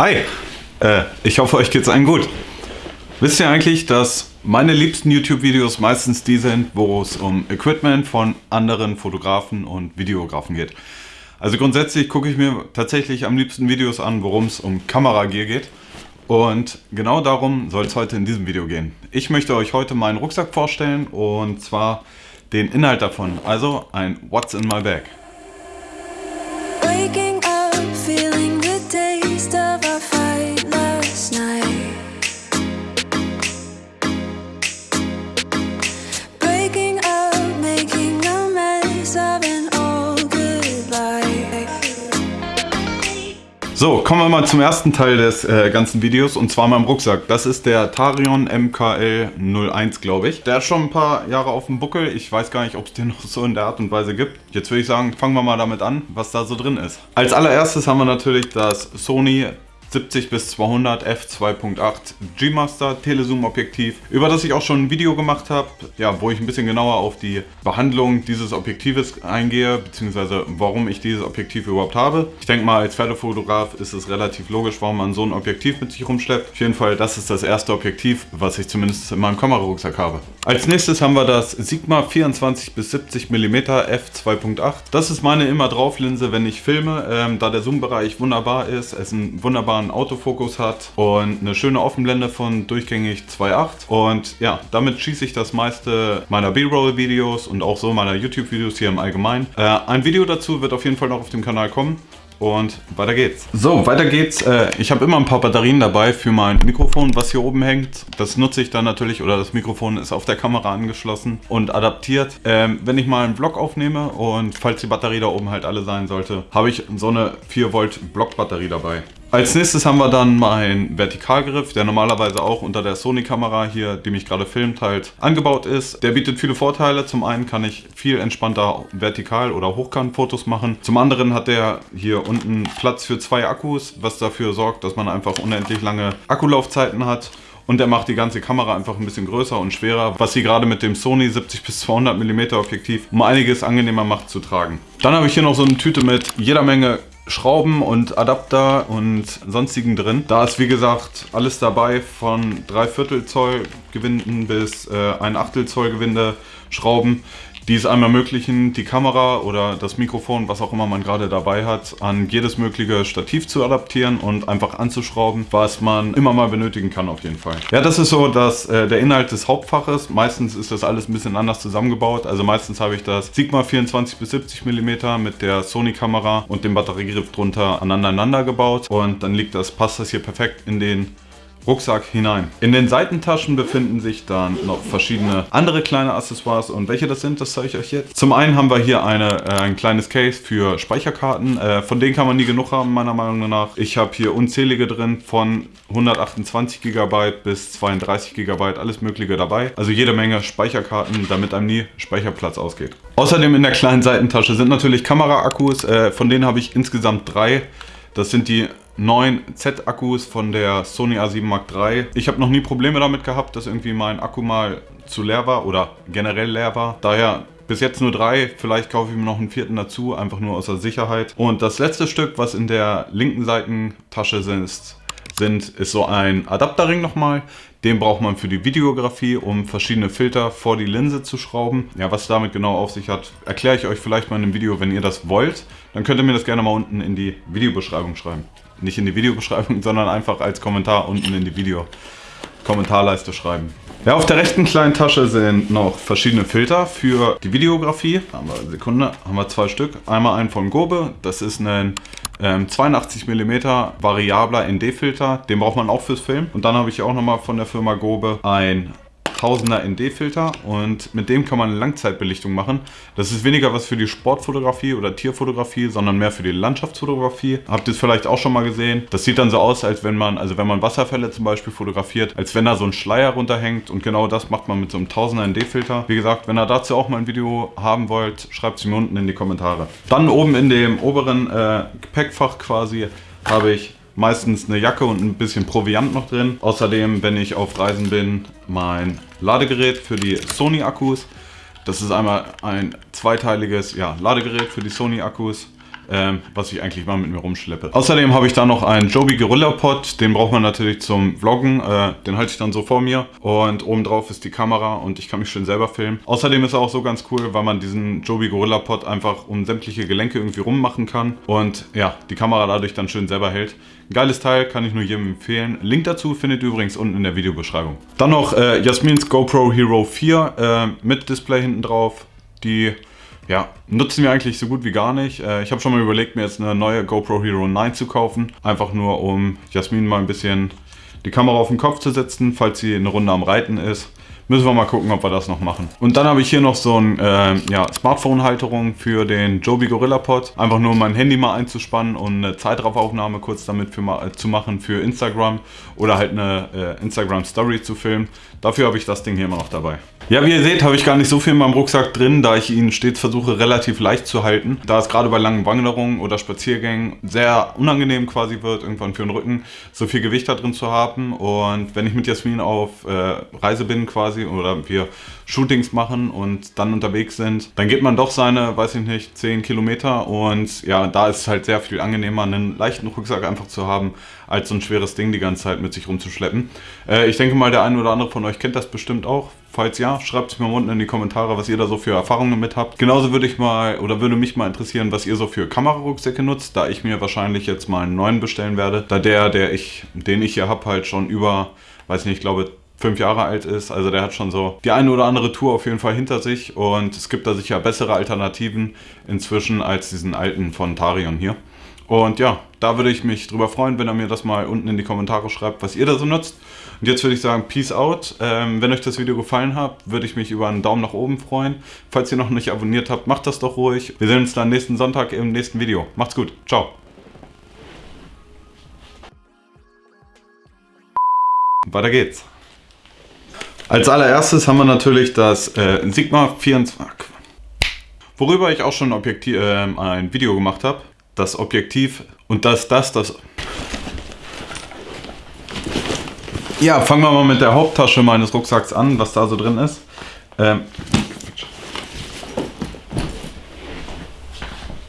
Hi, äh, ich hoffe euch geht's allen gut. Wisst ihr eigentlich, dass meine liebsten YouTube-Videos meistens die sind, wo es um Equipment von anderen Fotografen und Videografen geht. Also grundsätzlich gucke ich mir tatsächlich am liebsten Videos an, worum es um Kameragear geht. Und genau darum soll es heute in diesem Video gehen. Ich möchte euch heute meinen Rucksack vorstellen und zwar den Inhalt davon, also ein What's in my bag. So, kommen wir mal zum ersten Teil des äh, ganzen Videos und zwar meinem Rucksack. Das ist der Tarion MKL 01, glaube ich. Der hat schon ein paar Jahre auf dem Buckel. Ich weiß gar nicht, ob es den noch so in der Art und Weise gibt. Jetzt würde ich sagen, fangen wir mal damit an, was da so drin ist. Als allererstes haben wir natürlich das Sony 70 bis 200 f2.8 G-Master Telezoom Objektiv, über das ich auch schon ein Video gemacht habe, ja, wo ich ein bisschen genauer auf die Behandlung dieses Objektives eingehe, beziehungsweise warum ich dieses Objektiv überhaupt habe. Ich denke mal, als Pferdefotograf ist es relativ logisch, warum man so ein Objektiv mit sich rumschleppt. Auf jeden Fall, das ist das erste Objektiv, was ich zumindest in meinem Kamerarucksack habe. Als nächstes haben wir das Sigma 24 bis 70 mm f2.8. Das ist meine immer drauf Linse, wenn ich filme, ähm, da der Zoom-Bereich wunderbar ist, es einen wunderbaren wunderbaren Autofokus hat und eine schöne Offenblende von durchgängig 2.8 und ja, damit schieße ich das meiste meiner B-Roll-Videos und auch so meiner YouTube-Videos hier im Allgemeinen. Äh, ein Video dazu wird auf jeden Fall noch auf dem Kanal kommen. Und weiter geht's. So, weiter geht's. Äh, ich habe immer ein paar Batterien dabei für mein Mikrofon, was hier oben hängt. Das nutze ich dann natürlich, oder das Mikrofon ist auf der Kamera angeschlossen und adaptiert. Ähm, wenn ich mal einen Vlog aufnehme und falls die Batterie da oben halt alle sein sollte, habe ich so eine 4 Volt Blockbatterie dabei. Als nächstes haben wir dann meinen Vertikalgriff, der normalerweise auch unter der Sony-Kamera hier, die mich gerade filmt, halt angebaut ist. Der bietet viele Vorteile. Zum einen kann ich viel entspannter vertikal- oder Hochkant-Fotos machen. Zum anderen hat der hier unten Platz für zwei Akkus, was dafür sorgt, dass man einfach unendlich lange Akkulaufzeiten hat. Und er macht die ganze Kamera einfach ein bisschen größer und schwerer, was sie gerade mit dem Sony 70 bis 200 mm Objektiv um einiges angenehmer macht zu tragen. Dann habe ich hier noch so eine Tüte mit jeder Menge Schrauben und Adapter und sonstigen drin. Da ist wie gesagt alles dabei von 3 Viertel Zoll Gewinden bis äh, 1 Achtel Zoll Gewinde, Schrauben die es einem ermöglichen, die Kamera oder das Mikrofon, was auch immer man gerade dabei hat, an jedes mögliche Stativ zu adaptieren und einfach anzuschrauben, was man immer mal benötigen kann auf jeden Fall. Ja, das ist so dass äh, der Inhalt des Hauptfaches. Meistens ist das alles ein bisschen anders zusammengebaut. Also meistens habe ich das Sigma 24 bis 70 mm mit der Sony-Kamera und dem Batteriegriff drunter aneinander gebaut und dann liegt das, passt das hier perfekt in den Rucksack hinein. In den Seitentaschen befinden sich dann noch verschiedene andere kleine Accessoires und welche das sind, das zeige ich euch jetzt. Zum einen haben wir hier eine, äh, ein kleines Case für Speicherkarten. Äh, von denen kann man nie genug haben, meiner Meinung nach. Ich habe hier unzählige drin, von 128 GB bis 32 GB, alles mögliche dabei. Also jede Menge Speicherkarten, damit einem nie Speicherplatz ausgeht. Außerdem in der kleinen Seitentasche sind natürlich Kameraakkus, äh, von denen habe ich insgesamt drei. Das sind die neuen Z-Akkus von der Sony A7 Mark III. Ich habe noch nie Probleme damit gehabt, dass irgendwie mein Akku mal zu leer war oder generell leer war. Daher bis jetzt nur drei, vielleicht kaufe ich mir noch einen vierten dazu, einfach nur aus der Sicherheit. Und das letzte Stück, was in der linken Seitentasche ist, sind, ist so ein Adapterring nochmal. Den braucht man für die Videografie, um verschiedene Filter vor die Linse zu schrauben. Ja, was damit genau auf sich hat, erkläre ich euch vielleicht mal in einem Video, wenn ihr das wollt. Dann könnt ihr mir das gerne mal unten in die Videobeschreibung schreiben. Nicht in die Videobeschreibung, sondern einfach als Kommentar unten in die Video-Kommentarleiste schreiben. Ja, auf der rechten kleinen Tasche sind noch verschiedene Filter für die Videografie. Haben wir, Sekunde, haben wir zwei Stück. Einmal einen von Gobe, das ist ein ähm, 82 mm variabler ND-Filter, den braucht man auch fürs Film. Und dann habe ich auch nochmal von der Firma Gobe ein 1000er ND-Filter und mit dem kann man Langzeitbelichtung machen. Das ist weniger was für die Sportfotografie oder Tierfotografie, sondern mehr für die Landschaftsfotografie. Habt ihr es vielleicht auch schon mal gesehen? Das sieht dann so aus, als wenn man, also wenn man Wasserfälle zum Beispiel fotografiert, als wenn da so ein Schleier runterhängt und genau das macht man mit so einem 1000er ND-Filter. Wie gesagt, wenn ihr dazu auch mal ein Video haben wollt, schreibt es mir unten in die Kommentare. Dann oben in dem oberen äh, Gepäckfach quasi habe ich meistens eine Jacke und ein bisschen Proviant noch drin. Außerdem, wenn ich auf Reisen bin, mein Ladegerät für die Sony-Akkus. Das ist einmal ein zweiteiliges ja, Ladegerät für die Sony-Akkus. Ähm, was ich eigentlich mal mit mir rumschleppe. Außerdem habe ich da noch einen Joby Gorilla Pod, den braucht man natürlich zum Vloggen, äh, den halte ich dann so vor mir und oben drauf ist die Kamera und ich kann mich schön selber filmen. Außerdem ist er auch so ganz cool, weil man diesen Joby Gorilla Pod einfach um sämtliche Gelenke irgendwie rummachen kann und ja, die Kamera dadurch dann schön selber hält. Geiles Teil, kann ich nur jedem empfehlen. Link dazu findet ihr übrigens unten in der Videobeschreibung. Dann noch äh, Jasmins GoPro Hero 4 äh, mit Display hinten drauf. Die ja, nutzen wir eigentlich so gut wie gar nicht. Äh, ich habe schon mal überlegt, mir jetzt eine neue GoPro Hero 9 zu kaufen. Einfach nur, um Jasmin mal ein bisschen die Kamera auf den Kopf zu setzen, falls sie eine Runde am Reiten ist. Müssen wir mal gucken, ob wir das noch machen. Und dann habe ich hier noch so ein äh, ja, Smartphone-Halterung für den Joby Gorilla Pod. Einfach nur mein Handy mal einzuspannen und eine Zeitraufnahme kurz damit für, äh, zu machen für Instagram oder halt eine äh, Instagram Story zu filmen. Dafür habe ich das Ding hier immer noch dabei. Ja, wie ihr seht, habe ich gar nicht so viel in meinem Rucksack drin, da ich ihn stets versuche relativ leicht zu halten. Da es gerade bei langen Wanderungen oder Spaziergängen sehr unangenehm quasi wird, irgendwann für den Rücken, so viel Gewicht da drin zu haben. Und wenn ich mit Jasmin auf äh, Reise bin quasi oder wir Shootings machen und dann unterwegs sind, dann geht man doch seine, weiß ich nicht, 10 Kilometer und ja, da ist es halt sehr viel angenehmer, einen leichten Rucksack einfach zu haben, als so ein schweres Ding die ganze Zeit mit sich rumzuschleppen. Äh, ich denke mal, der eine oder andere von euch kennt das bestimmt auch. Falls ja, schreibt es mir unten in die Kommentare, was ihr da so für Erfahrungen mit habt. Genauso würde ich mal oder würde mich mal interessieren, was ihr so für Kamerarucksäcke nutzt, da ich mir wahrscheinlich jetzt mal einen neuen bestellen werde, da der, der ich, den ich hier habe, halt schon über, weiß nicht, ich glaube fünf Jahre alt ist. Also der hat schon so die eine oder andere Tour auf jeden Fall hinter sich und es gibt da sicher bessere Alternativen inzwischen als diesen alten von Tarion hier. Und ja, da würde ich mich drüber freuen, wenn ihr mir das mal unten in die Kommentare schreibt, was ihr da so nutzt. Und jetzt würde ich sagen, Peace out. Ähm, wenn euch das Video gefallen hat, würde ich mich über einen Daumen nach oben freuen. Falls ihr noch nicht abonniert habt, macht das doch ruhig. Wir sehen uns dann nächsten Sonntag im nächsten Video. Macht's gut. Ciao. Weiter geht's. Als allererstes haben wir natürlich das äh, Sigma 24, worüber ich auch schon Objektiv, äh, ein Video gemacht habe. Das Objektiv und das, das, das. Ja, fangen wir mal mit der Haupttasche meines Rucksacks an, was da so drin ist. Ähm,